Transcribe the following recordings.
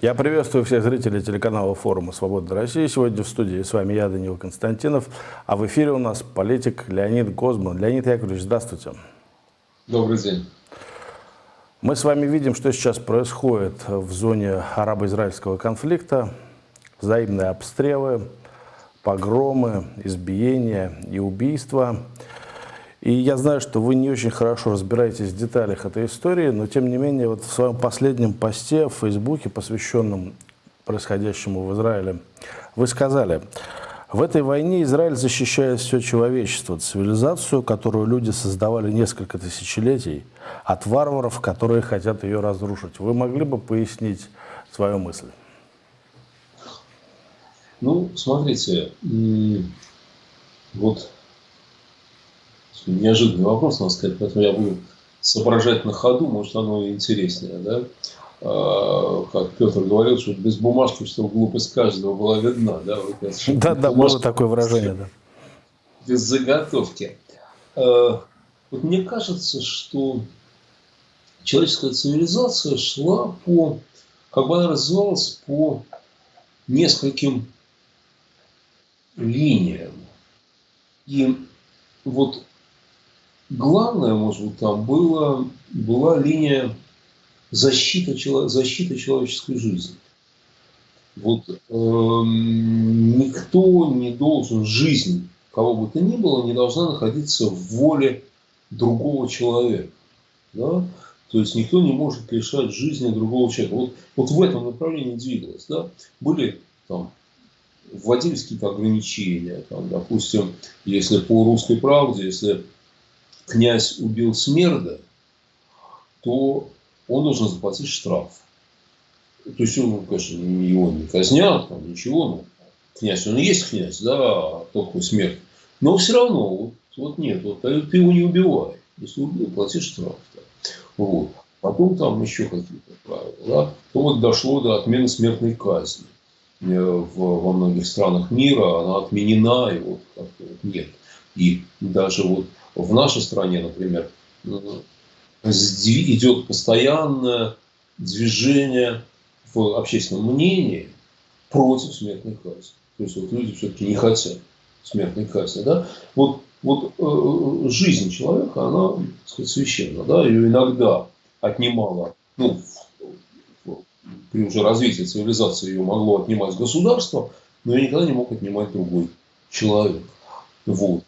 Я приветствую всех зрителей телеканала форума «Свобода России». Сегодня в студии с вами я, Данил Константинов, а в эфире у нас политик Леонид Гозман. Леонид Яковлевич, здравствуйте. Добрый день. Мы с вами видим, что сейчас происходит в зоне арабо-израильского конфликта. Взаимные обстрелы, погромы, избиения и убийства – и я знаю, что вы не очень хорошо разбираетесь в деталях этой истории, но тем не менее вот в своем последнем посте в Фейсбуке, посвященном происходящему в Израиле, вы сказали, в этой войне Израиль защищает все человечество, цивилизацию, которую люди создавали несколько тысячелетий, от варваров, которые хотят ее разрушить. Вы могли бы пояснить свою мысль? Ну, смотрите, вот неожиданный вопрос, надо сказать, поэтому я буду соображать на ходу, может, оно и интереснее, да? А, как Петр говорил, что без бумажки, что глупость каждого была видна, да? Вот, да, да, было такое выражение, да. Без заготовки. А, вот мне кажется, что человеческая цивилизация шла по, как бы она развивалась по нескольким линиям. И вот главное, может быть, там было, была линия защиты, защиты человеческой жизни. Вот э, никто не должен, жизнь кого бы то ни было, не должна находиться в воле другого человека. Да? То есть никто не может лишать жизни другого человека. Вот, вот в этом направлении двигалось. Да? Были там вводились какие-то ограничения. Там, допустим, если по русской правде, если князь убил Смерда, то он должен заплатить штраф. То есть, он, конечно, его не казнят, там, ничего, но князь, он и есть князь, да, только смерть. Но все равно, вот, вот нет, вот, ты его не убивай. Если убил, плати штраф. Да. Вот. Потом там еще какие-то правила. Да. То вот дошло до отмены смертной казни. Э, в, во многих странах мира она отменена, и вот вот нет. И даже вот в нашей стране, например, идет постоянное движение в общественном мнении против смертной казни. То есть вот люди все-таки не хотят смертной казни. Да? Вот, вот э, жизнь человека, она так сказать, священна. Да? Ее иногда отнимала, ну, при уже развитии цивилизации ее могло отнимать государство, но ее никогда не мог отнимать другой человек. Вот.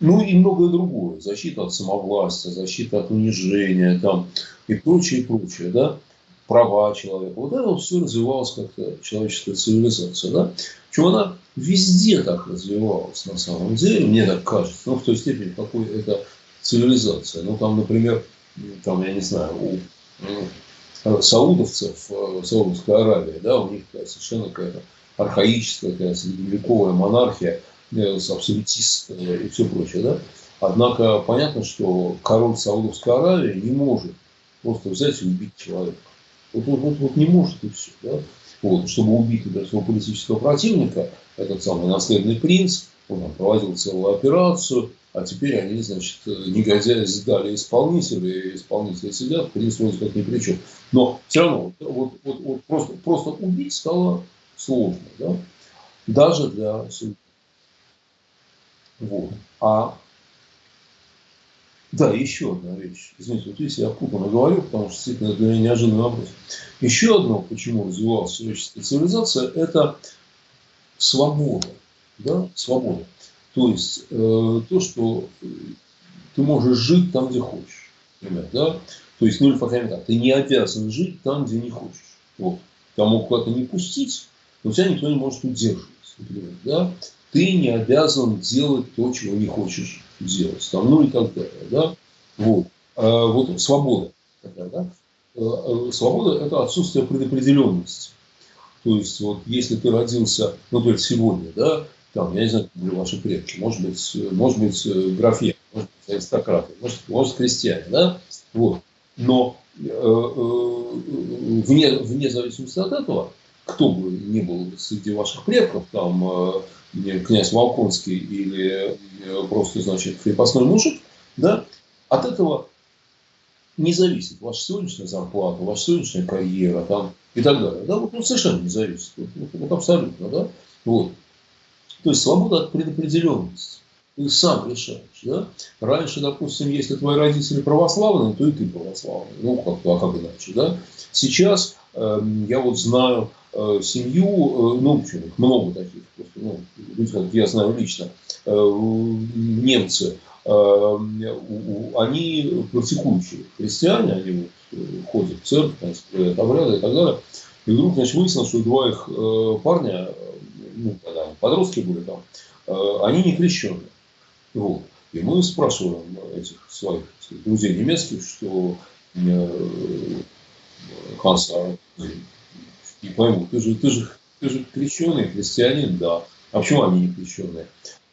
Ну и многое другое. Защита от самовластия, защита от унижения там, и прочее, и прочее. Да? Права человека. Вот это все развивалось как-то человеческая цивилизация. Да? Причем она везде так развивалась на самом деле, мне так кажется. Ну, в той степени, какой это цивилизация. Ну, там, например, там, я не знаю, у ну, саудовцев, э, Саудовская Аравия, да, у них совершенно какая-то архаическая, какая-то средневековая монархия, абсолютист и все прочее. Да? Однако понятно, что король Саудовской Аравии не может просто взять и убить человека. Вот, вот, вот, вот не может и все. Да? Вот, чтобы убить например, своего политического противника, этот самый наследный принц, он проводил целую операцию, а теперь они, значит, негодяи сдали исполнителя, и исполнители сидят, принц вроде как ни при чем. Но все равно, вот, вот, вот просто, просто убить стало сложно, да? даже для судьи. Вот. А да, еще одна вещь. Извините, вот здесь я путанно говорю, потому что действительно это для меня неожиданный вопрос. Еще одно, почему развивалась человеческая цивилизация, это свобода. Да? Свобода. То есть, э, то, что ты можешь жить там, где хочешь. Например, да? То есть, ну или, по крайней мере, ты не обязан жить там, где не хочешь. Вот. Могут куда-то не пустить, но тебя никто не может удерживать. Да? ты не обязан делать то, чего не хочешь делать. Там, ну и так далее. Да? Вот. А, вот свобода. Такая, да? А, а, свобода – это отсутствие предопределенности. То есть, вот если ты родился, ну, то сегодня, да, там, я не знаю, были ваши предки, может быть, может быть, э, графья, может быть, аристократы, может, может крестьяне, да, вот. Но э, э, вне, вне зависимости от этого, кто бы ни был среди ваших предков, там, э, князь Волконский или э, просто, значит, крепостной мужик, да, от этого не зависит ваша сегодняшняя зарплата, ваша сегодняшняя карьера там, и так далее. Да, вот, ну, совершенно не зависит. Вот, вот абсолютно, да. Вот. То есть свобода от предопределенности. Ты сам решаешь. Да? Раньше, допустим, если твои родители православные, то и ты православный. Ну, как, а как иначе, да? Сейчас э, я вот знаю семью, э, ну, много таких, просто, ну, я знаю лично, э, немцы, э, они практикующие христиане, они вот, э, ходят в церковь, значит, обряды и так далее. И вдруг, значит, выяснилось, что два их э, парня, ну, когда подростки были там, э, они не крещенные. Вот. И мы спрашиваем этих своих друзей немецких, что э, Ханса, не пойму, ты же, ты, же, ты же крещеный христианин, да. А почему они не крещенные?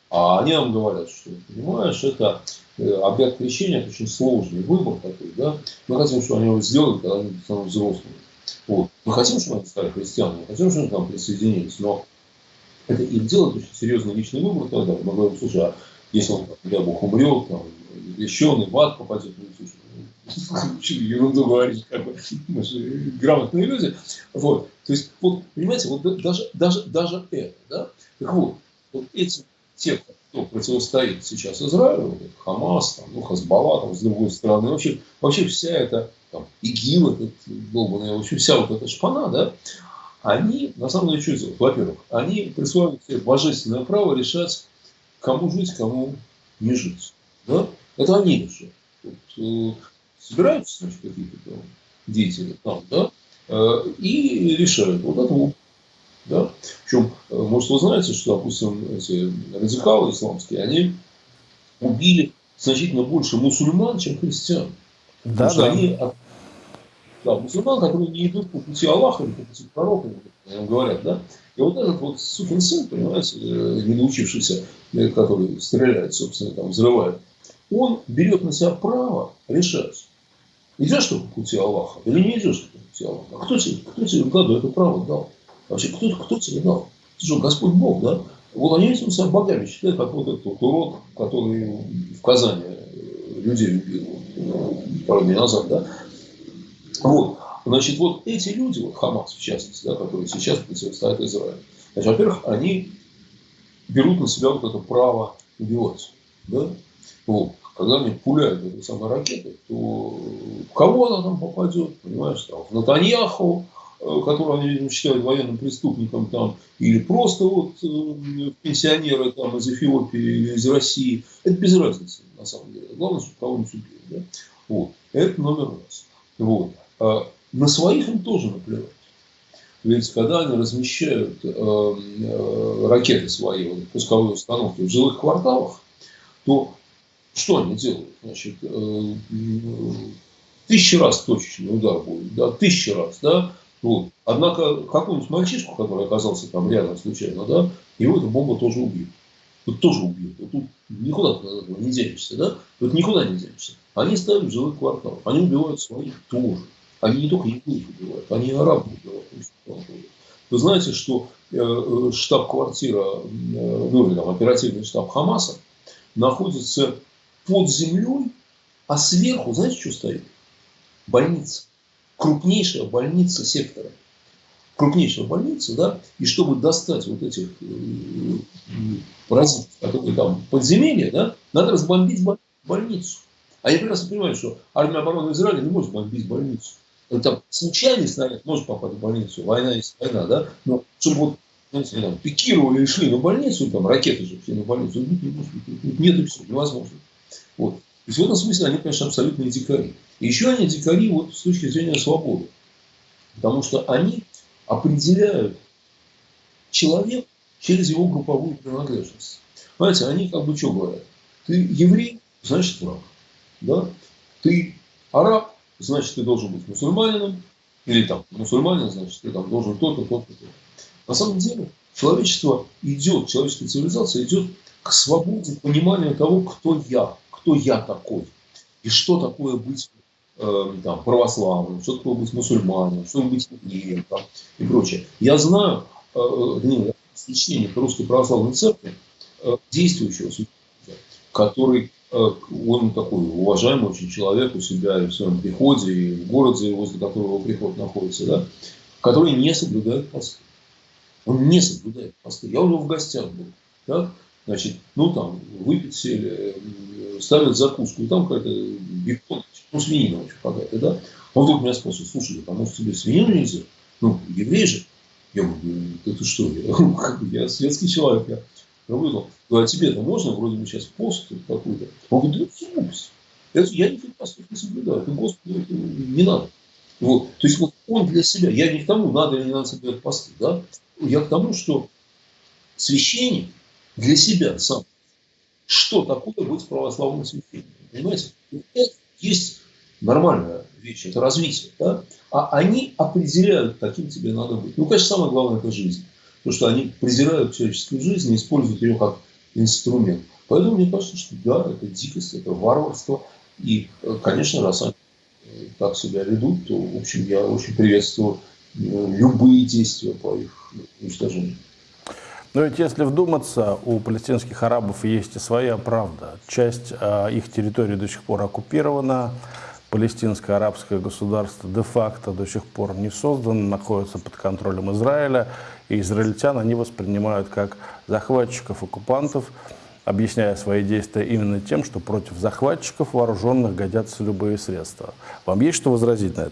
А они нам говорят, что, понимаешь, это э, обряд крещения, очень сложный выбор такой, да. Мы хотим, чтобы они его сделали, когда они станут взрослыми. Вот. Мы хотим, чтобы они стали христианами, мы хотим, чтобы они к нам присоединились, но это им делать очень серьезный личный выбор тогда. Мы говорим, слушай, а если он, дай бог, умрет, там, леченый в ад попадет, ну, слушай, ерунду говорить, как бы, грамотные люди. Вот. То есть, вот, понимаете, вот даже, даже, даже это, да, так вот, вот эти, те, кто противостоит сейчас Израилю, Хамас, там, ну, Хазбалла, там, с другой стороны, вообще, вообще вся эта, там, ИГИЛ, этот долбанный, вообще вся вот эта шпана, да, они, на самом деле, что делают? Во-первых, они присваивают себе божественное право решать, кому жить, кому не жить. Да? Это они решают. Вот, э, собираются значит, какие-то там деятели там, да, и решают. Вот это вот. Да? Причем, э, может, вы знаете, что, допустим, эти радикалы исламские, они убили значительно больше мусульман, чем христиан. Да, да. они да, мусульман, которые не идут по пути Аллаха по пути пророка, говорят, да. И вот этот вот сукин сын, понимаете, э, не научившийся, э, который стреляет, собственно, там, взрывает, он берет на себя право решать, идешь ты по пути Аллаха или не идешь ты Аллаха. А кто тебе, кто тебе году это право дал? Вообще, кто, кто тебе дал? Ты что, Господь Бог, да? Вот они этим себя богами считают, как вот этот урод, который в Казани э, людей убил пару дней назад, да? Вот. Значит, вот эти люди, вот Хамас в частности, да, которые сейчас противостоят Израилю, значит, во-первых, они берут на себя вот это право убивать. Да? Вот. Когда они пуляют этой самой ракетой, то в кого она там попадет, понимаешь, там, в Натаньяху, э, которого они, видимо, считают военным преступником, там, или просто вот э, пенсионеры там, из Эфиопии или из России. Это без разницы, на самом деле. Главное, чтобы кого-нибудь убили. Да? Вот. Это номер раз. Вот. А на своих им тоже наплевать. Ведь когда они размещают э, э, ракеты свои, вот, пусковые установки в жилых кварталах, то что они делают? Значит, э, тысячи раз точечный удар будет, да, тысячи раз, да, вот. Однако какую-нибудь мальчишку, который оказался там рядом случайно, да, его эта бомба тоже убьет. Тут тоже убьет. Вот тут никуда не денешься, да? Тут никуда не денешься. Они ставят жилых квартал. Они убивают своих тоже. Они не только евреев убивают, они и арабов убивают. Вы знаете, что э, э, штаб-квартира, э, ну или там оперативный штаб Хамаса находится под землей, а сверху, знаете, что стоит? Больница. Крупнейшая больница сектора. Крупнейшая больница, да, и чтобы достать вот этих паразитов, которые там подземелья, да, надо разбомбить больницу. А я прекрасно понимаю, что армия обороны Израиля не может бомбить больницу. Ну, там случайный снаряд может попасть в больницу, война есть война, да, но чтобы вот знаете, там, пикировали и шли на больницу, там ракеты же все на больницу, нет, нет, нет, все, невозможно. Вот. То есть в этом смысле они, конечно, абсолютные дикари. И еще они дикари вот с точки зрения свободы. Потому что они определяют человека через его групповую принадлежность. Понимаете, они как бы что говорят? Ты еврей, значит враг. Да? Ты араб, значит, ты должен быть мусульманином, или там мусульманин, значит, ты там должен то-то, то-то, то-то. На самом деле, человечество идет, человеческая цивилизация идет к свободе понимания того, кто я, кто я такой, и что такое быть э, там, православным, что такое быть мусульманином, что быть евреем там, и прочее. Я знаю, э, э, священника Русской Православной Церкви, э, действующего священника, который он такой уважаемый очень человек у себя и в своем приходе, и в городе, возле которого приход находится, да, который не соблюдает посты. Он не соблюдает посты. Я у него в гостях был. Так? Значит, ну там, выпить сели, ставят закуску, и там какая-то бекон, ну, свинина очень какая-то, да. Он вдруг меня спрашивает, слушай, а может тебе свинину нельзя? Ну, еврей же. Я говорю, это что, я, я светский человек, я выдал. Говорю, а тебе-то можно, вроде бы сейчас пост какой-то. Он говорит, да глупость. Это, я никаких постов не соблюдаю, это Господу это не надо. Вот. То есть вот он для себя, я не к тому, надо или не надо соблюдать посты, да? я к тому, что священник для себя сам, что такое быть православным священником, понимаете? Это есть нормальная вещь, это развитие, да? а они определяют, каким тебе надо быть. Ну, конечно, самое главное – это жизнь. Потому что они презирают человеческую жизнь и используют ее как инструмент. Поэтому мне кажется, что да, это дикость, это варварство. И, конечно, раз они так себя ведут, то, в общем, я очень приветствую э, любые действия по их уничтожению. Но ведь если вдуматься, у палестинских арабов есть и своя правда. Часть э, их территории до сих пор оккупирована, палестинское арабское государство де-факто до сих пор не создано, находится под контролем Израиля, и израильтян они воспринимают как захватчиков, оккупантов, объясняя свои действия именно тем, что против захватчиков вооруженных годятся любые средства. Вам есть что возразить на это?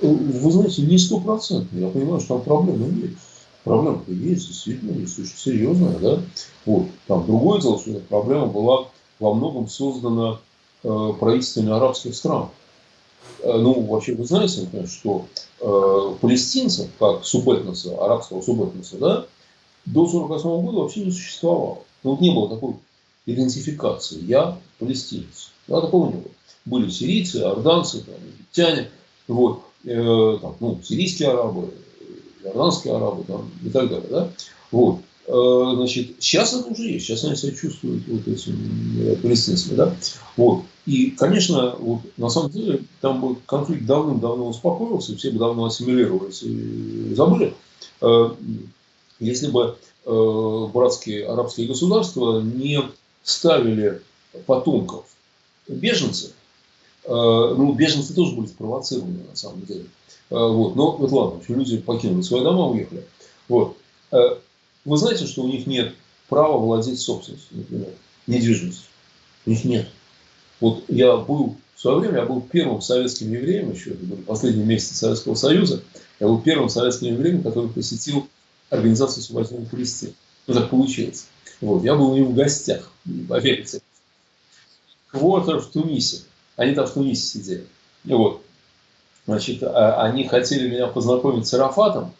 Вы знаете, не стопроцентно. Я понимаю, что там проблемы есть. Проблема-то есть, действительно, есть очень серьезная. Да? Вот. Там другое дело, что эта проблема была во многом создана э, правительствами арабских стран. Э, ну, вообще, вы знаете, например, что э, палестинцев, как субэтноса, арабского субэтноса, да, до 1948 года вообще не существовало. Ну, вот не было такой идентификации. Я палестинец. Да, такого не было. Были сирийцы, орданцы, там, египтяне. Вот э, там, ну, сирийские арабы, иорданские арабы там, и так далее. Да? Вот. Э, значит, сейчас это уже есть, сейчас они себя чувствуют вот этими палестинцами. Да? Вот. И, конечно, вот, на самом деле, там бы конфликт давным-давно успокоился, все бы давно ассимилировались и забыли, э, если бы э, братские арабские государства не ставили потомков беженцев Э, ну, беженцы тоже были спровоцированы, на самом деле. Э, вот. Но вот ладно, люди покинули свои дома, уехали. Вот. Э, вы знаете, что у них нет права владеть собственностью, например, недвижимостью. У них нет. Вот я был в свое время, я был первым советским евреем, еще это были последние Советского Союза, я был первым советским евреем, который посетил Организацию освобождения Палестины. Ну, так получилось. Вот. Я был у них в гостях, поверьте. Квартер в Тунисе. Они там в Тунисе сидели. И вот, значит, а, они хотели меня познакомить с Арафатом.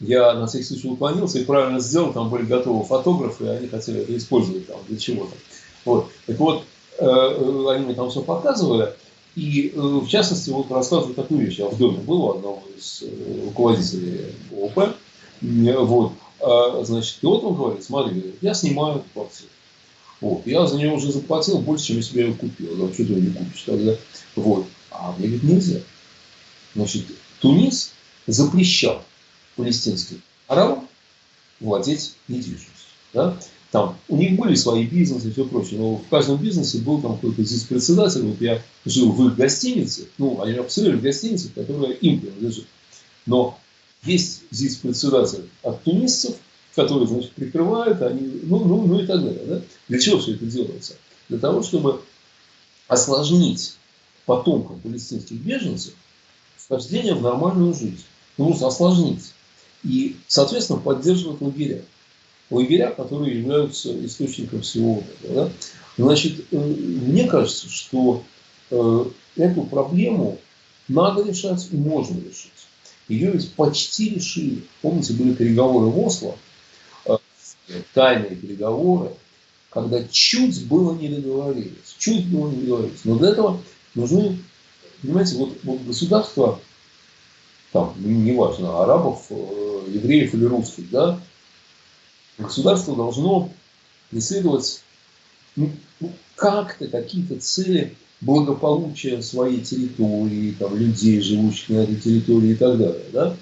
Я на всякий случай уклонился и правильно сделал. Там были готовы фотографы, и они хотели это использовать там для чего-то. Вот. Так вот, э, э, они мне там все показывали. И, э, в частности, вот рассказываю такую вещь. Я в доме был у одного из руководителей ОП. Вот. А, значит, и вот он говорит, смотри, я снимаю квартиру. Вот. Я за нее уже заплатил больше, чем я ее купил. Да, что ты ее не купишь тогда? Вот. А мне ведь нельзя. Значит, Тунис запрещал палестинским арабам владеть недвижимостью. Да? Там у них были свои бизнесы и все прочее, но в каждом бизнесе был там какой-то здесь председатель. Вот я жил в их гостинице, ну, они обсудили в гостинице, которая им принадлежит. Но есть здесь председатель от тунисцев, которые, значит, прикрывают, они, ну, ну, ну и так далее. Да? Для чего все это делается? Для того, чтобы осложнить потомкам палестинских беженцев вхождение в нормальную жизнь. Ну, осложнить. И, соответственно, поддерживать лагеря. Лагеря, которые являются источником всего этого. Да? Значит, э, мне кажется, что э, эту проблему надо решать и можно решить. Ее ведь почти решили. Помните, были переговоры в Осло, тайные переговоры, когда чуть было не договорились, чуть было не договорились. Но для этого нужны, понимаете, вот, вот государство, там, неважно, арабов, э, евреев или русских, да, государство должно преследовать ну, ну, как-то какие-то цели благополучия своей территории, там, людей, живущих на этой территории и так далее, да,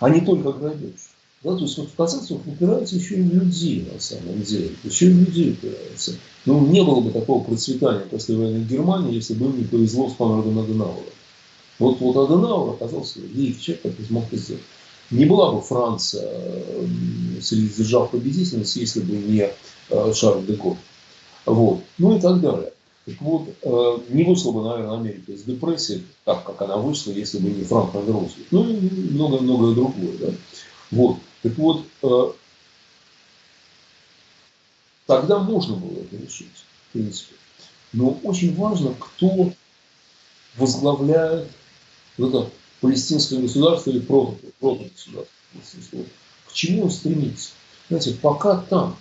а не только грабеж. Да, то есть вот в конце концов упирается еще и в людей на самом деле. Еще и в людей упирается. Ну, не было бы такого процветания после войны Германии, если бы им не повезло с Конрадом Аденауэром. Вот, вот Аденауэр оказался великий человек, который смог это сделать. Не была бы Франция среди держав победительниц, если бы не э, Шарль де Голь. Вот. Ну и так далее. Так вот, э, не вышла бы, наверное, Америка из депрессии, так как она вышла, если бы не Франклин Рузвельт. Ну и многое-многое другое. Да? Вот. Так вот, э, тогда можно было это решить, в принципе. Но очень важно, кто возглавляет это палестинское государство или протогосударство. К чему он стремится? Знаете, пока там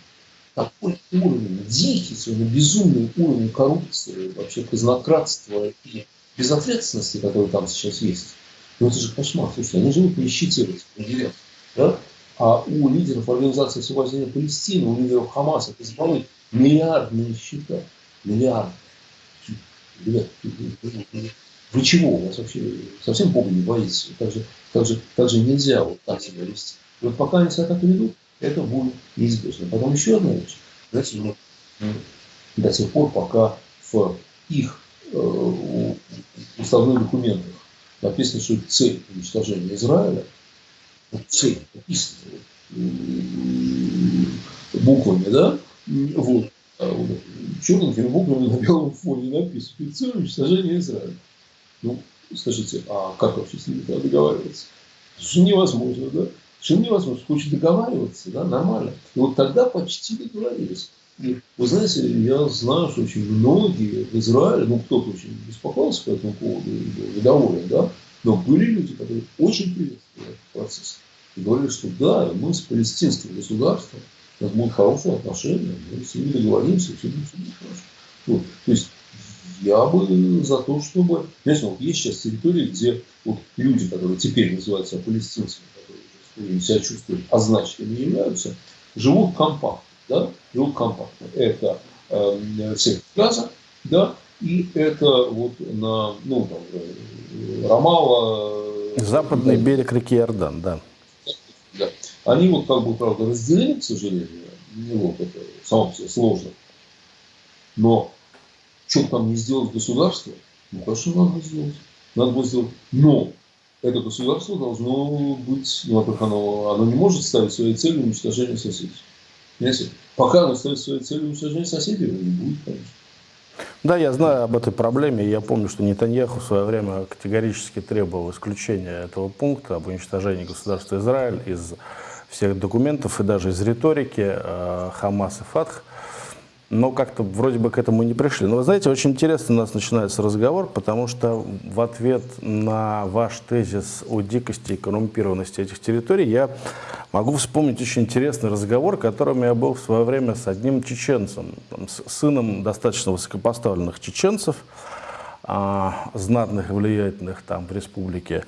такой уровень, дикий, совершенно безумный уровень коррупции, вообще казнократства и безответственности, который там сейчас есть, ну это же кошмар. Слушайте, они живут в этих да? А у лидеров Организации освобождения Палестины, у лидеров Хамаса, Хизбаллы миллиардные счета. Миллиарды. Ребят, вы чего? У вас вообще совсем Бога не боитесь. Так же, так же, так же нельзя вот так себя вести. И вот пока они себя так ведут, это будет неизбежно. Потом еще одна вещь. Знаете, ну, до тех пор, пока в их э, уставных документах написано, что цель уничтожения Израиля, цель написана буквами, да, вот, а черненькими буквами на белом фоне написано, цель уничтожения Израиля. Ну, скажите, а как вообще с ними договариваться? Что невозможно, да? Что невозможно. Хочет договариваться, да, нормально. И вот тогда почти договорились. И, вы знаете, я знаю, что очень многие в Израиле, ну, кто-то очень беспокоился по этому поводу и был недоволен, да, но были люди, которые очень приветствовали процесс. И говорили, что да, мы с палестинским государством, у нас будут хорошие отношения, мы с ними договоримся, все будет, все будет хорошо. Вот. То есть я бы за то, чтобы... Знаете, вот есть сейчас территории, где вот люди, которые теперь называются палестинцами, которые себя чувствуют означенными являются, живут компактно. Да? Живут компактно. Это э, сектор газа, да, и это вот на, ну, там, э, Рамала... Западный да, берег реки Иордан, да. да. Они вот как бы, правда, разделены, к сожалению. Ну, вот это само себе сложно. Но что там не сделать государство? Ну, конечно, надо сделать. Надо было сделать. Но это государство должно быть, ну, во-первых, оно, оно не может ставить своей целью уничтожение соседей. Понимаете? Пока оно ставит своей целью уничтожение соседей, его не будет, конечно. Да, я знаю об этой проблеме. Я помню, что Нетаньяху в свое время категорически требовал исключения этого пункта об уничтожении государства Израиль из всех документов и даже из риторики э, Хамас и Фатх но как-то вроде бы к этому не пришли. Но вы знаете, очень интересно у нас начинается разговор, потому что в ответ на ваш тезис о дикости и коррумпированности этих территорий я могу вспомнить очень интересный разговор, которым я был в свое время с одним чеченцем, с сыном достаточно высокопоставленных чеченцев, а, знатных и влиятельных там в республике.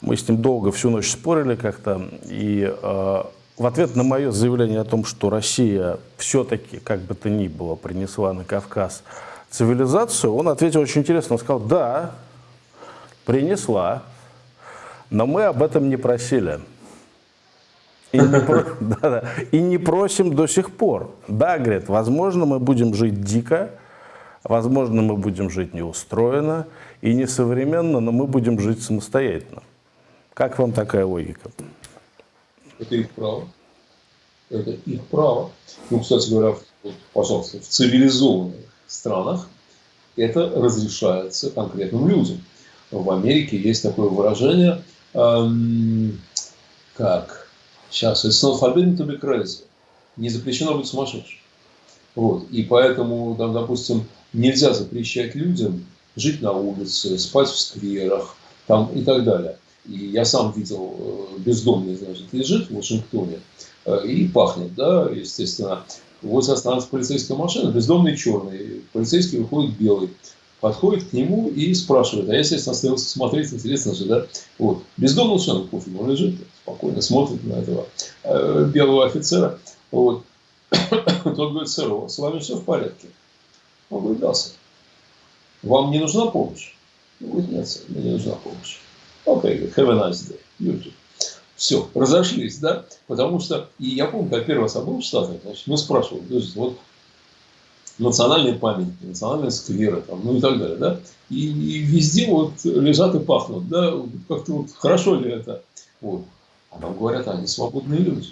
Мы с ним долго всю ночь спорили как-то, и а, в ответ на мое заявление о том, что Россия все-таки, как бы то ни было, принесла на Кавказ цивилизацию, он ответил очень интересно. Он сказал, да, принесла, но мы об этом не просили. И не, про... да, да. и не просим до сих пор. Да, говорит, возможно, мы будем жить дико, возможно, мы будем жить неустроенно и несовременно, но мы будем жить самостоятельно. Как вам такая логика? Это их право. Это их право. Ну, кстати говоря, вот, пожалуйста, в цивилизованных странах это разрешается конкретным людям. В Америке есть такое выражение, эм, как сейчас it's not forbidden to be crazy. Не запрещено быть сумасшедшим. Вот. И поэтому, там, допустим, нельзя запрещать людям жить на улице, спать в скверах там, и так далее. И я сам видел, э, бездомный, значит, лежит в Вашингтоне э, и пахнет, да, естественно. Вот останется полицейская машина, бездомный черный, полицейский выходит белый, подходит к нему и спрашивает, а я, естественно, остался смотреть, интересно же, да, вот, бездомный совершенно пофиг, он лежит, спокойно смотрит на этого э, белого офицера, вот, тот говорит, сэр, с вами все в порядке? Он говорит, да, сэр. Вам не нужна помощь? Он говорит, нет, сэр, мне не нужна помощь. Окей, okay, have a nice day. You too. Все, разошлись, да? Потому что, и я помню, когда первый раз я был в Штатах, значит, мы спрашивали, то есть, вот национальные памятники, национальные скверы, там, ну и так далее, да? И, и везде вот лежат и пахнут, да? Как-то вот хорошо ли это? Вот. А нам говорят, они свободные люди.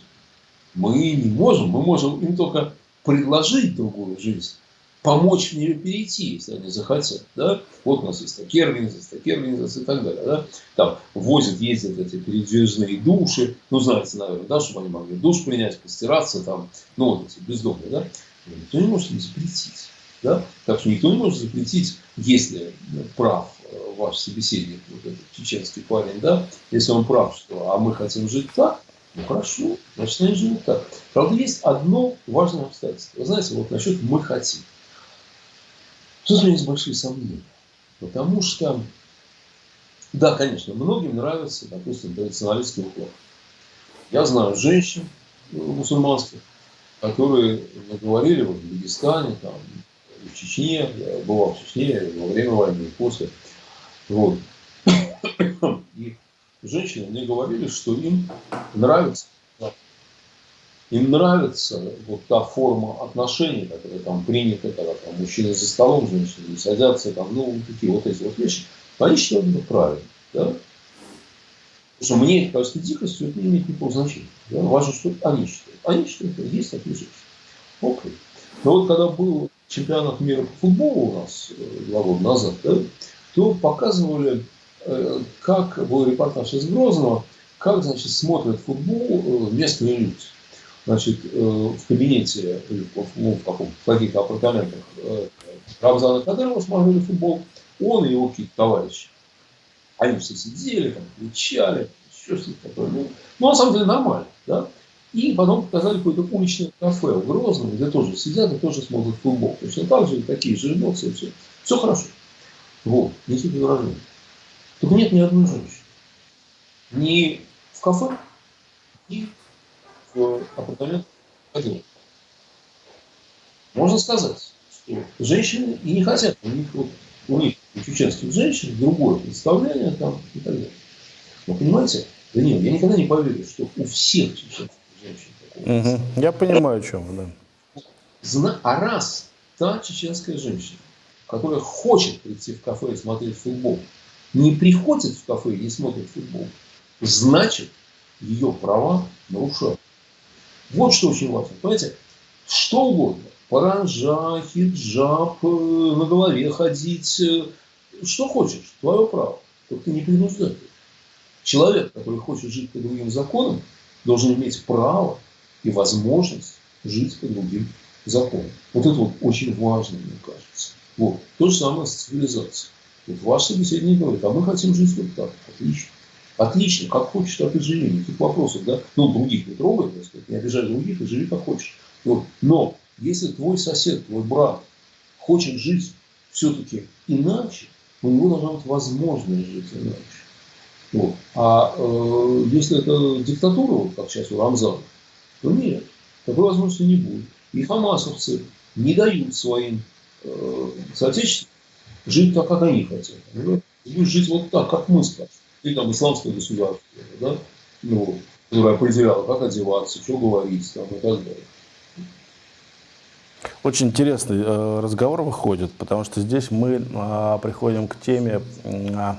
Мы не можем, мы можем им только предложить другую жизнь, помочь в перейти, если они захотят. Да? Вот у нас есть такие организации, такие организации и так далее. Да? Там возят, ездят эти передвижные души, ну, знаете, наверное, да, чтобы они могли душ принять, постираться, там, ну, вот эти бездомные, да? Никто не может им запретить. Да? Так что никто не может запретить, если прав э, ваш собеседник, вот этот чеченский парень, да, если он прав, что а мы хотим жить так, ну хорошо, значит они живут так. Правда, есть одно важное обстоятельство. Вы знаете, вот насчет «мы хотим». Тут у меня есть большие сомнения. Потому что, да, конечно, многим нравится, допустим, традиционалистский уклад. Я знаю женщин мусульманских, которые говорили вот, в Дагестане, там, в Чечне, я бывал в Чечне во время войны и после. Вот. И женщины мне говорили, что им нравится им нравится вот та форма отношений, которая там принята, когда там мужчины за столом, женщины садятся, там, ну, такие вот эти вот вещи. Они считают это правильно. Да? Потому что мне это кажется дикостью, это не имеет никакого значения. Да? Важно, что они считают. Они считают, что есть такие женщины. Окей. Но вот когда был чемпионат мира по футболу у нас э, два года назад, да, то показывали, э, как был репортаж из Грозного, как, значит, смотрят футбол э, местные люди значит, э, в кабинете, ну, в, каком, в каких-то апартаментах э, Рамзана Кадырова смотрели футбол, он и его какие-то товарищи. Они все сидели, там, кричали, еще что-то такое. Ну, ну, на самом деле нормально, да. И потом показали какое-то уличное кафе в Грозном, где тоже сидят и тоже смотрят футбол. Точно так же, такие же эмоции, все. Все хорошо. Вот, несут выражение. Только нет ни одной женщины. Ни в кафе, ни в апартамент ходил. Можно сказать, что женщины и не хотят, у них, вот, у них, у чеченских женщин, другое представление там и так далее. Но понимаете, да нет, я никогда не поверю, что у всех чеченских женщин такое. Угу. Я понимаю, о чем, да. Зна... А раз та чеченская женщина, которая хочет прийти в кафе и смотреть футбол, не приходит в кафе и не смотрит футбол, значит, ее права нарушают. Вот что очень важно. Понимаете, что угодно. Паранжа, хиджаб, э, на голове ходить, э, что хочешь, твое право. Только ты не принуждай. Человек, который хочет жить по другим законам, должен иметь право и возможность жить по другим законам. Вот это вот очень важно, мне кажется. Вот. То же самое с цивилизацией. Вот ваш собеседник говорит, а мы хотим жить вот так. Отлично. Отлично, как хочешь, так и живи, никаких вопросов, да? Ну, других не трогай, так сказать, не обижай других и живи как хочешь. Вот. Но если твой сосед, твой брат хочет жить все-таки иначе, у него должна быть возможность жить иначе. Вот. А э, если это диктатура, вот как сейчас у Рамзана, то нет, такой возможности не будет. И хамасовцы не дают своим э, соотечественникам жить так, как они хотят. Будешь жить вот так, как мы скажем или там исламское государство, да, ну, которое определяло, как одеваться, что говорить там, и так далее. Очень интересный э, разговор выходит, потому что здесь мы э, приходим к теме э,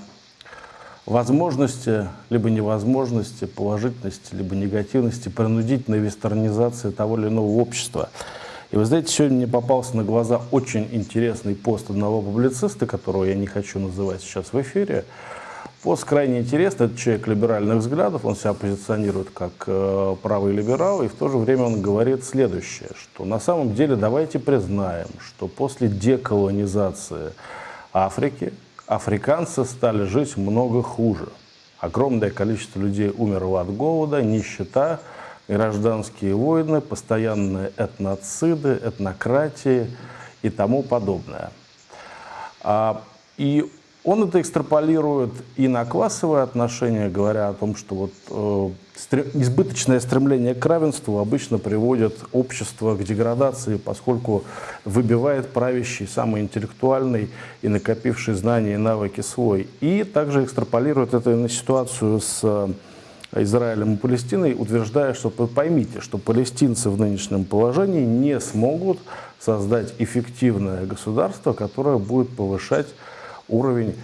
возможности, либо невозможности, положительности, либо негативности, принудительной вестернизации того или иного общества. И вы знаете, сегодня мне попался на глаза очень интересный пост одного публициста, которого я не хочу называть сейчас в эфире, Пост крайне интересный, это человек либеральных взглядов, он себя позиционирует как э, правый либерал, и в то же время он говорит следующее, что на самом деле давайте признаем, что после деколонизации Африки африканцы стали жить много хуже. Огромное количество людей умерло от голода, нищета, гражданские войны, постоянные этноциды, этнократии и тому подобное. А, и он это экстраполирует и на классовые отношения, говоря о том, что вот, э, избыточное стремление к равенству обычно приводит общество к деградации, поскольку выбивает правящий, самый интеллектуальный и накопивший знания и навыки свой. И также экстраполирует это на ситуацию с Израилем и Палестиной, утверждая, что поймите, что палестинцы в нынешнем положении не смогут создать эффективное государство, которое будет повышать уровень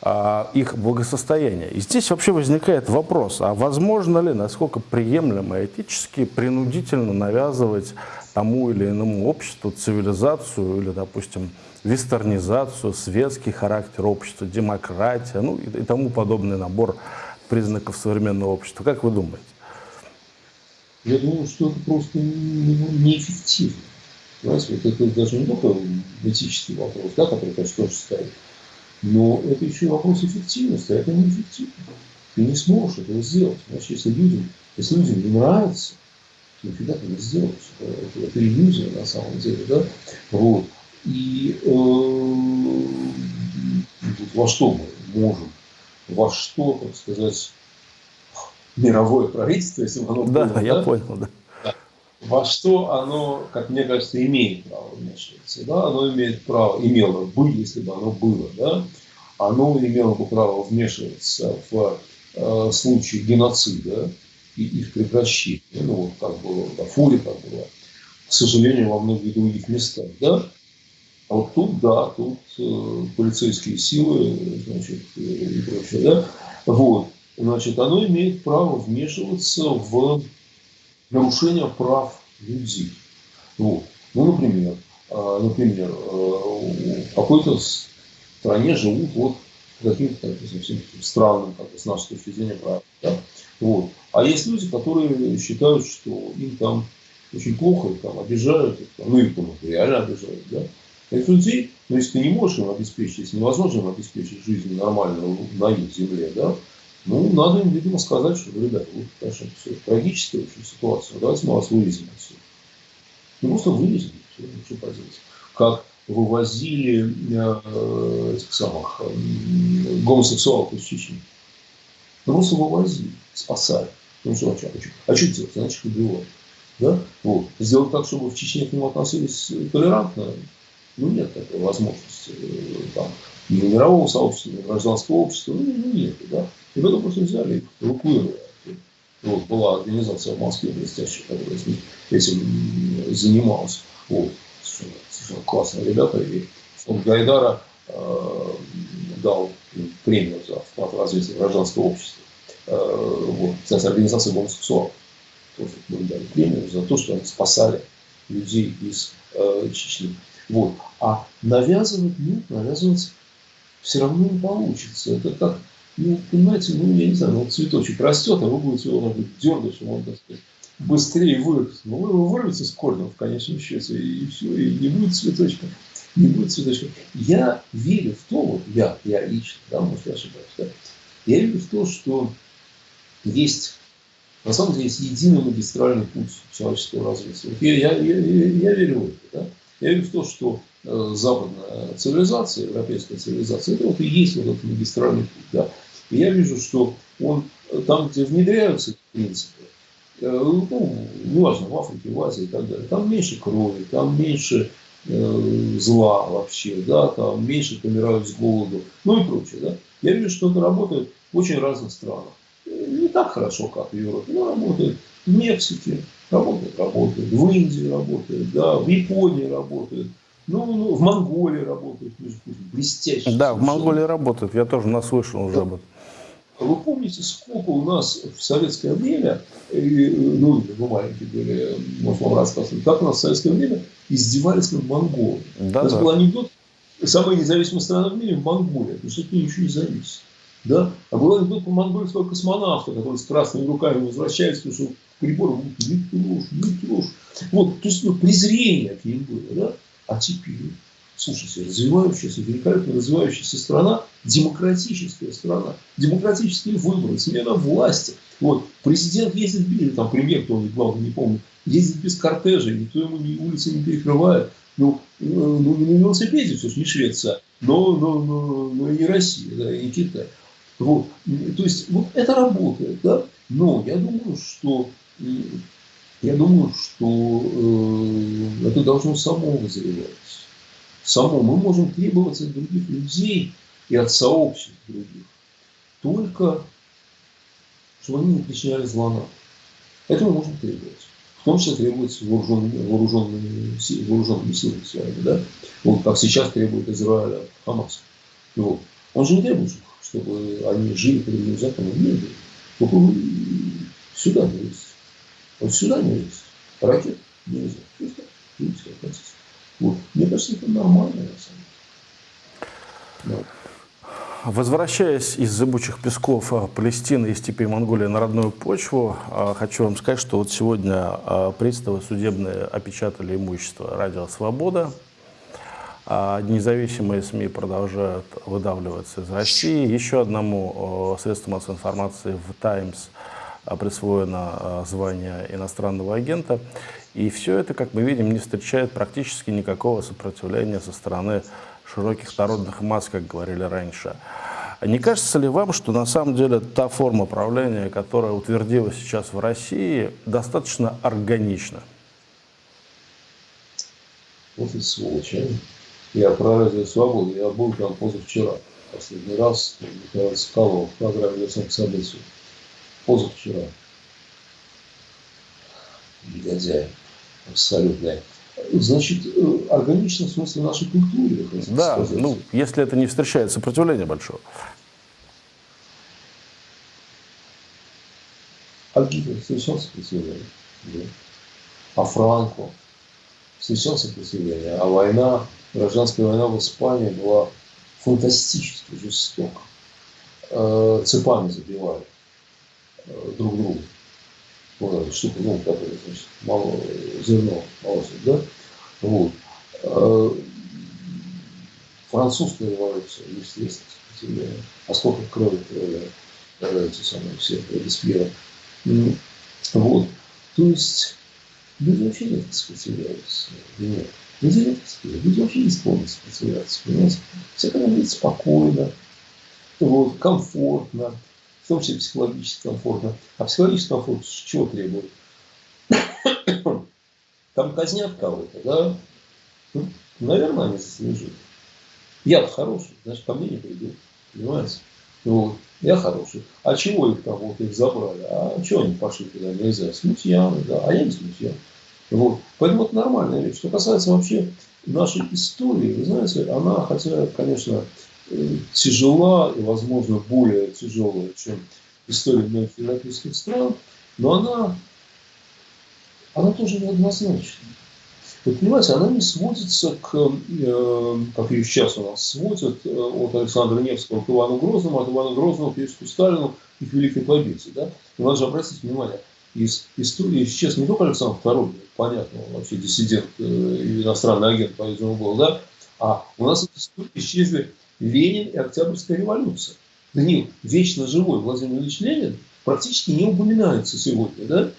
а, их благосостояния. И здесь вообще возникает вопрос, а возможно ли, насколько приемлемо этически принудительно навязывать тому или иному обществу цивилизацию или, допустим, вестернизацию, светский характер общества, демократия, ну и, и тому подобный набор признаков современного общества. Как вы думаете? Я думаю, что это просто неэффективно. Понимаете, вот это даже не только этический вопрос, да, который, конечно, тоже стоит, но это еще и вопрос эффективности, а это неэффективно. Ты не сможешь этого сделать. Значит, если людям, если людям не нравится, то нифига ты не сделаешь. Это, это, иллюзия на самом деле. Да? Вот. И э, во что мы можем, во что, так сказать, мировое правительство, если оно да, было, я да? понял, да. Во что оно, как мне кажется, имеет право вмешиваться. Да? Оно имеет право, имело бы, если бы оно было, да? оно имело бы право вмешиваться в э, случае геноцида и их прекращения. Ну, вот как было в Дарфуре, как было, к сожалению, во многих других местах. Да? А вот тут, да, тут э, полицейские силы, значит, и прочее, да, вот, значит, оно имеет право вмешиваться в нарушение прав людей. Вот. Ну, например, э, например, э, в какой-то стране живут вот каким-то странным, как с нашей точки зрения, прав. Да? Вот. А есть люди, которые считают, что им там очень плохо, их там обижают, их, там, ну их реально обижают. Да? Этих людей, ну если ты не можешь им обеспечить, если невозможно им обеспечить жизнь нормальную на их земле, да, ну, надо им, видимо, сказать, что, ребята, вот, конечно, все трагическая очень ситуация, давайте мы вас вывезем отсюда. Ну, просто вывезем, все, что поделать. Как вывозили э, этих самых э, гомосексуалов из Чечни. Ну, просто вывозили, спасали. Ну, что, а что, а что делать? Значит, их убивать. Да? Вот. Сделать так, чтобы в Чечне к нему относились толерантно, ну, нет такой возможности э, там, ни мирового сообщества, ни гражданского общества, ну, ну нет, да. И в этом просто взяли, эвакуировали. Вот, была организация в Москве блестящая, которая этим занималась. Вот, совершенно, совершенно классные ребята. И фонд Гайдара э, дал премию за вклад в развитие гражданского общества. Э, вот, кстати, организация гомосексуалов тоже дали премию за то, что они спасали людей из э, Чечни. Вот. А навязывать, нет, навязывать все равно не получится. Это как, ну, понимаете, ну, я не знаю, ну, цветочек растет, а вы будете его, быть, дергать, чтобы он, так сказать, быстрее вырос. Ну, вы его вырвете с корнем в конечном счете, и, все, и не будет цветочка. Не будет цветочка. Я верю в то, вот я, я лично, да, может, я ошибаюсь, да, я верю в то, что есть, на самом деле, есть единый магистральный путь человеческого развития. Я, я, я, я верю в это, да. Я верю в то, что э, западная цивилизация, европейская цивилизация, это вот и есть вот этот магистральный путь. Да? Я вижу, что он э, там, где внедряются принципы, э, ну, неважно, в Африке, в Азии и так далее, там меньше крови, там меньше э, зла вообще, да, там меньше помирают с голоду, ну и прочее. Да? Я вижу, что это работает в очень разных странах. Не так хорошо, как в Европе, но работает в Мексике, Работает, работает. В Индии работает, да, в Японии работает. Ну, ну в Монголии работает, блестяще. Да, в Монголии работает, я тоже наслышал уже об этом. Вы помните, сколько у нас в советское время, ну, мы маленькие были, может, вам рассказывать, как у нас в советское время издевались над Монголией. Да, у нас да. был анекдот, самая независимая страна в мире – Монголия, потому что от нее ничего не зависит. Да? А был анекдот по монгольского космонавта, который с красными руками возвращается, потому что прибор не трожь, не трожь. Вот, то есть ну, презрение к ним было. Да? А теперь, слушайте, развивающаяся, великолепно развивающаяся страна, демократическая страна, демократические выборы, смена власти. Вот, президент ездит, или там премьер, кто он, главное, не помню, ездит без кортежа, никто ему ни улицы не перекрывает. Ну, ну, ну не на велосипеде, все же не Швеция, но, но, но, но и не Россия, да, и не Китай. Вот. То есть вот это работает, да? Но я думаю, что я думаю, что э, это должно само вызревать. Само. Мы можем требовать от других людей и от сообществ других только чтобы они не причиняли зла нам. Этого можно требовать. В том числе требуется вооруженными, вооруженными, вооруженными силами своими. Да? Вот как сейчас требует Израиля Хамас. Вот. Он же не требует, чтобы они жили по другим законам. Нет. Только сюда не есть. Вот сюда не есть. Ракет нельзя. Видите, как вот. Мне кажется, это нормально на самом деле. Возвращаясь из зыбучих песков а, Палестины и степей Монголии на родную почву, а, хочу вам сказать, что вот сегодня а, приставы судебные опечатали имущество «Радио Свобода». Независимые СМИ продолжают выдавливаться из России. Еще одному средству массовой информации в «Таймс» присвоено звание иностранного агента. И все это, как мы видим, не встречает практически никакого сопротивления со стороны широких народных масс, как говорили раньше. Не кажется ли вам, что на самом деле та форма правления, которая утвердилась сейчас в России, достаточно органична? Вот и сволочь, а? Я про радио «Свободу», я был там позавчера. Последний раз Михаил Соколов в программе «Версом событий». Позавчера. Негодяй абсолютная. Значит, э, органично в смысле нашей культуры. Да, сказать. ну, если это не встречает сопротивления большого. А Гитлер встречал сопротивление? Да. А Франко встречал сопротивление? А война, гражданская война в Испании была фантастически жестока. Э, цепами забивали э, друг друга штука, ну, которая, значит, мало, зерно, молочник, да, вот. А, французская революция, естественно, сопротивление. А сколько крови крови, эти самые все, Робеспьера. Вот. То есть, люди вообще не сопротивляются. Нет. Люди сопротивляются. Люди вообще не склонны сопротивляться. Понимаете? Все когда спокойно, вот, комфортно, в том числе психологически комфортно. А психологически комфорт чего требует? Там казнят кого-то, да? Ну, наверное, они заслужили. Я хороший, значит, ко мне не придут. Понимаете? Вот. Я хороший. А чего их там вот их забрали? А чего они пошли туда нельзя? Смутьяны, да. А я не смутьян. Вот. Поэтому это нормальная вещь. Что касается вообще нашей истории, вы знаете, она, хотя, конечно, тяжела и, возможно, более тяжелая, чем история многих европейских стран, но она, она тоже неоднозначна. Вы понимаете, она не сводится к, э, как ее сейчас у нас сводят, э, от Александра Невского к Ивану Грозному, от Ивана Грозного к Иосифу Сталину и к Великой Победе. Да? И надо же обратить внимание, из истории исчез не только Александр II, понятно, он вообще диссидент э, иностранный агент, по-видимому, был, да, а у нас из истории исчезли Ленин и Октябрьская революция. Данил, вечно живой Владимир Ильич Ленин практически не упоминается сегодня, да?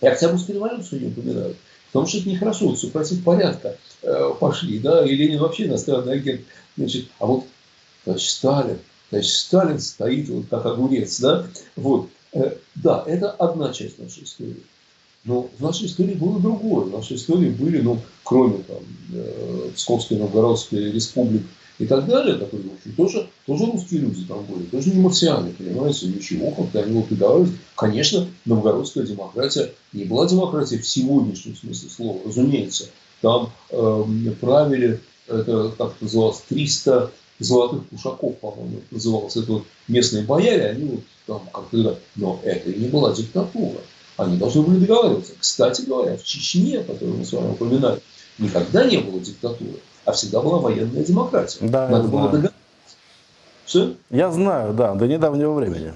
И Октябрьскую революцию не упоминают. Потому что это нехорошо, все против порядка э, пошли, да, и Ленин вообще иностранный агент. Значит, а вот товарищ Сталин, товарищ Сталин стоит вот как огурец, да, вот. Э, да, это одна часть нашей истории. Но в нашей истории было другое. В нашей истории были, ну, кроме там, э, Псковской Новгородской республики, и так далее, которые, в общем, тоже, тоже русские люди там были, тоже не марсиане, понимаете, ничего, как-то они упидавались. Конечно, новгородская демократия не была демократией в сегодняшнем смысле слова, разумеется. Там э, правили, это как называлось, 300 золотых пушаков, по-моему, называлось. Это вот местные бояре, они вот там как-то... Но это и не была диктатура. Они должны были договариваться. Кстати говоря, в Чечне, которую мы с вами упоминали, никогда не было диктатуры а всегда была военная демократия. Да, Надо было договориться. Все? Я знаю, да, до недавнего времени.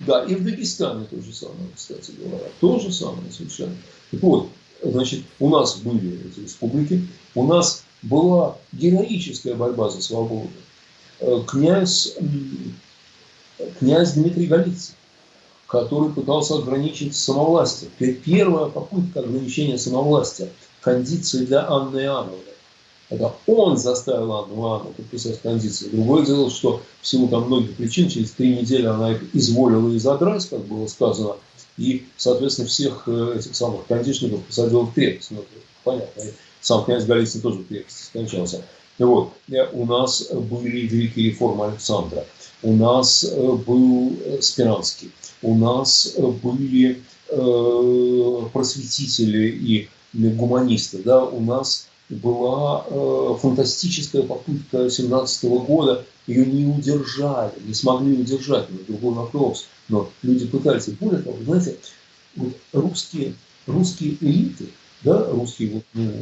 Да, и в Дагестане то же самое, кстати говоря. То же самое совершенно. Так вот, значит, у нас были эти республики, у нас была героическая борьба за свободу. Э, князь, князь Дмитрий Голицын, который пытался ограничить самовластие. Первая попытка ограничения самовластия, кондиции для Анны Иоанновны. Это он заставил Анну Иоанну подписать кондиции. Другое дело, что в силу там многих причин через три недели она их изволила и задрать, как было сказано, и, соответственно, всех э, этих самых кондишников посадил в крепость. Ну, понятно. И сам князь Голицын тоже в крепости скончался. Вот, э, у нас были великие реформы Александра. у нас был Спиранский, у нас были просветители и гуманисты, да, у нас была э, фантастическая попытка 17 года, ее не удержали, не смогли удержать, это другой вопрос, но люди пытались. Более того, знаете, вот русские, русские элиты, да, русские вот, ну,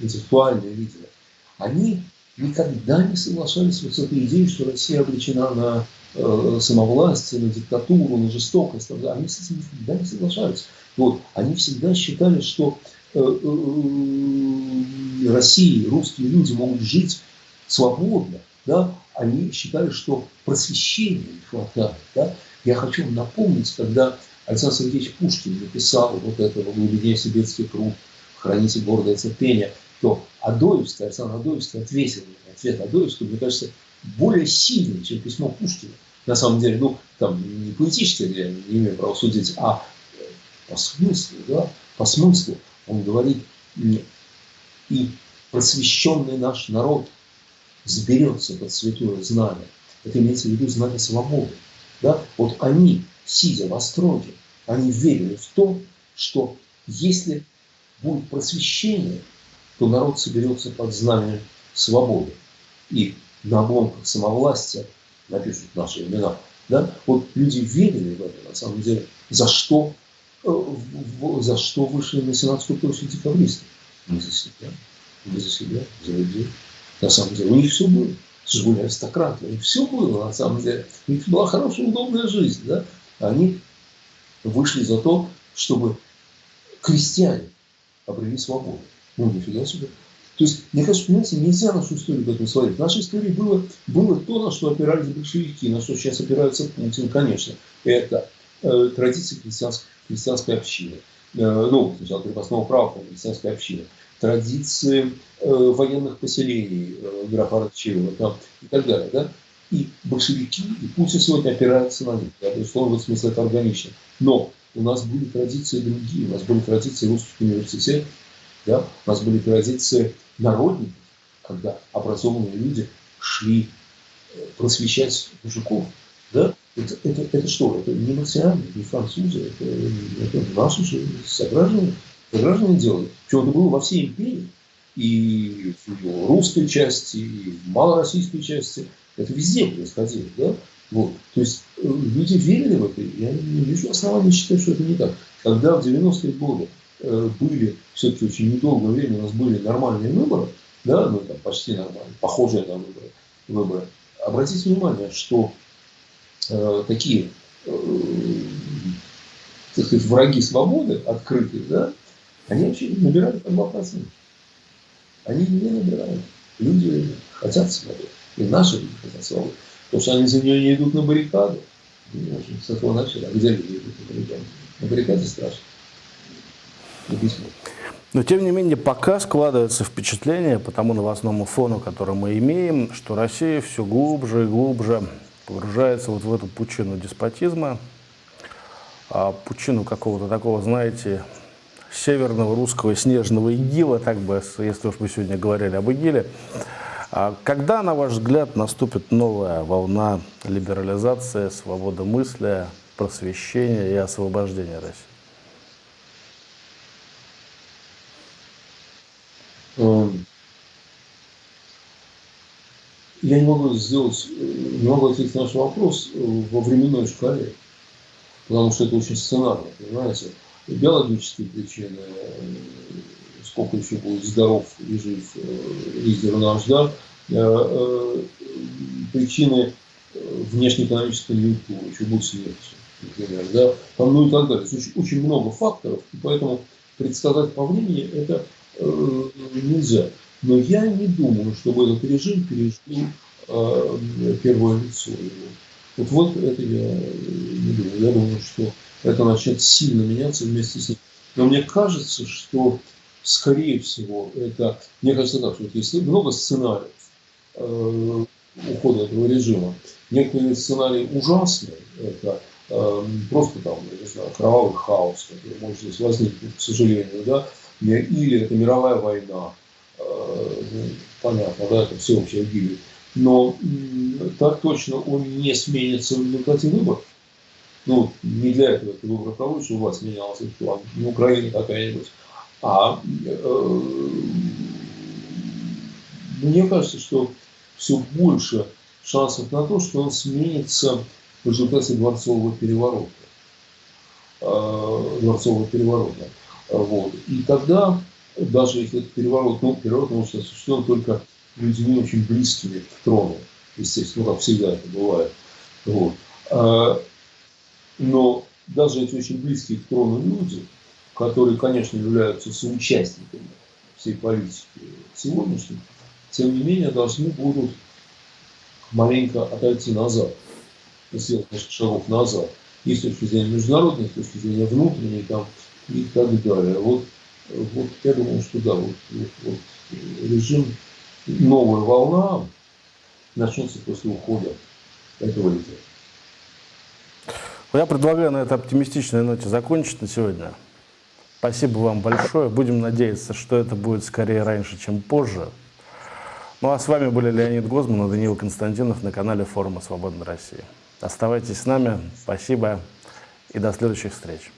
интеллектуальные лидеры, они никогда не соглашались вот с этой идеей, что Россия обречена на э, самовластие, на диктатуру, на жестокость. Они с этим никогда не соглашались. Вот. Они всегда считали, что России русские люди могут жить свободно, да, они считали, что просвещения не хватает. Да. Я хочу вам напомнить, когда Александр Сергеевич Пушкин написал вот этого в глубине сибирский круг, храните гордое терпение, то Адоевский, Александр Адоевский ответил, ответ Адоевского, мне кажется, более сильный, чем письмо Пушкина. На самом деле, ну, там не поэтически, я не имею права судить, а по смыслу, да, по смыслу. Он говорит, и просвещенный наш народ сберется под святое знамя. Это имеется в виду знамя свободы. Да? Вот они, сидя в остроге, они верили в то, что если будет просвещение, то народ соберется под знаменем свободы. И на обломках самовластия напишут наши имена. Да? Вот люди верили в это, на самом деле, за что за что вышли на сенатскую площадь декабристы? Не за себя, не за себя, за людей. На самом деле у них все было. Это же были аристократы, у них все было на самом деле. У них была хорошая, удобная жизнь. Да? Они вышли за то, чтобы крестьяне обрели свободу. Ну, нифига себе. То есть, мне кажется, понимаете, нельзя нашу историю в этом сводить. В нашей истории было, было то, на что опирались большевики, на что сейчас опирается Путин, конечно. Это э, традиции крестьянской христианской общины. Э, ну, сначала крепостного права, христианской общины. Традиции э, военных поселений, э, графа там, и так далее. Да? И большевики, и Путин сегодня опирается на них. Да, безусловно, в смысле это органично. Но у нас были традиции другие. У нас были традиции русских университетов, да? у нас были традиции народников, когда образованные люди шли просвещать мужиков. Да? Это, это, это что? Это не марсиане, не французы, это, это наши же сограждане, сограждане делали. Причем это было во всей империи. И в русской части, и в малороссийской части. Это везде происходило. Да? Вот. То есть э, люди верили в это. Я не вижу оснований считать, что это не так. Когда в 90-е годы э, были, все-таки очень недолгое время у нас были нормальные выборы, да, ну там почти нормальные, похожие на выборы, выборы. Обратите внимание, что такие, э, так сказать, враги свободы, открытые, да, они вообще набирают по 2%. Они не набирают. Люди хотят свободы. И наши люди хотят свободы. Потому что они за нее не идут на баррикаду. Ну, с этого начали. А где люди идут на баррикаду? На баррикаде страшно. Но, тем не менее, пока складывается впечатление по тому новостному фону, который мы имеем, что Россия все глубже и глубже погружается вот в эту пучину деспотизма, а пучину какого-то такого, знаете, северного русского снежного игила, так бы, если уж мы сегодня говорили об игиле. А когда, на ваш взгляд, наступит новая волна либерализации, свободы мысли, просвещения и освобождения России? Um я не могу сделать, не могу ответить на наш вопрос во временной шкале, потому что это очень сценарно, понимаете. Биологические причины, сколько еще будет здоров и жив лидер наш, да, э, э, причины внешнеэкономической конъюнктуры, еще будет смерть, например, да, там, ну и так далее. Очень, очень много факторов, и поэтому предсказать по времени это э, нельзя. Но я не думаю, чтобы этот режим перешел э, первое лицо его. Вот, вот это я не думаю. Я думаю, что это начнет сильно меняться вместе с ним. Но мне кажется, что скорее всего это, мне кажется так, что есть много сценариев э, ухода этого режима. Некоторые сценарии ужасные, это э, просто там, я не знаю, кровавый хаос, который может здесь возникнуть, к сожалению, да, или это мировая война, Э, понятно, да, это всеобщая гибель. Но так точно он не сменится в результате выборов. Ну, не для этого это выбор того, что у вас менялся план, не Украина какая-нибудь. А э, мне кажется, что все больше шансов на то, что он сменится в результате дворцового переворота. Э, дворцового переворота. Вот. И тогда, даже если этот переворот, ну, переворот может осуществлен только людьми очень близкими к трону, естественно, ну, как всегда это бывает. Вот. А, но даже эти очень близкие к трону люди, которые, конечно, являются соучастниками всей политики сегодняшней, тем не менее должны будут маленько отойти назад, сделать шагов назад. И с точки зрения международной, с точки зрения внутренней там, и так далее. Вот, вот я думаю, что да, вот, вот, вот режим, новая волна начнется после ухода этого лидера. Я предлагаю на этой оптимистичной ноте закончить на сегодня. Спасибо вам большое. Будем надеяться, что это будет скорее раньше, чем позже. Ну а с вами были Леонид Гозман и Даниил Константинов на канале Форума Свободной России. Оставайтесь с нами. Спасибо и до следующих встреч.